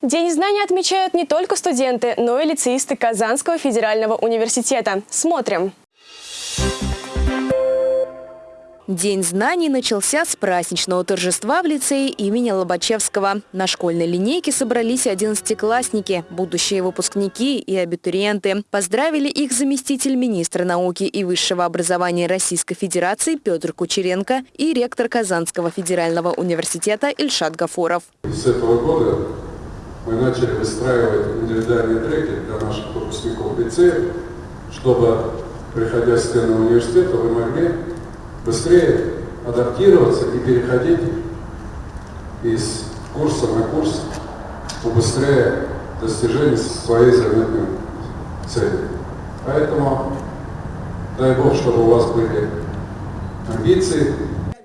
День знаний отмечают не только студенты, но и лицеисты Казанского федерального университета. Смотрим. День знаний начался с праздничного торжества в лицее имени Лобачевского. На школьной линейке собрались одиннадцатиклассники, будущие выпускники и абитуриенты. Поздравили их заместитель министра науки и высшего образования Российской Федерации Петр Кучеренко и ректор Казанского федерального университета Ильшат Гафуров. С этого года мы начали выстраивать индивидуальные треки для наших выпускников лицея, чтобы, приходя в стены университета, вы могли быстрее адаптироваться и переходить из курса на курс, убыстряя достижение своей заветной цели. Поэтому дай Бог, чтобы у вас были амбиции,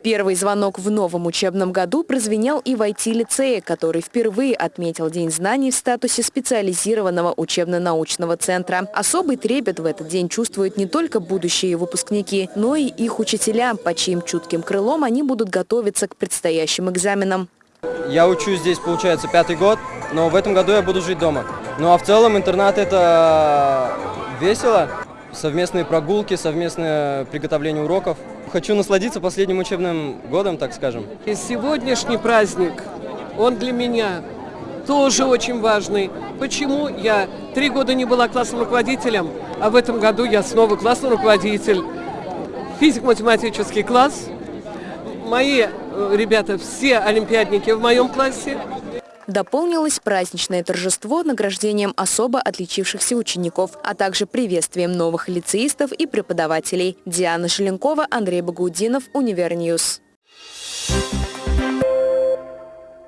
Первый звонок в новом учебном году прозвенел и в IT-лицее, который впервые отметил День знаний в статусе специализированного учебно-научного центра. Особый трепет в этот день чувствуют не только будущие выпускники, но и их учителя, по чьим чутким крылом они будут готовиться к предстоящим экзаменам. Я учусь здесь, получается, пятый год, но в этом году я буду жить дома. Ну а в целом интернат это весело. Совместные прогулки, совместное приготовление уроков. Хочу насладиться последним учебным годом, так скажем. И сегодняшний праздник, он для меня тоже очень важный. Почему я три года не была классным руководителем, а в этом году я снова классный руководитель. Физико-математический класс. Мои э, ребята все олимпиадники в моем классе. Дополнилось праздничное торжество награждением особо отличившихся учеников, а также приветствием новых лицеистов и преподавателей. Диана Желенкова, Андрей Багаудинов, Univer News. Thank you.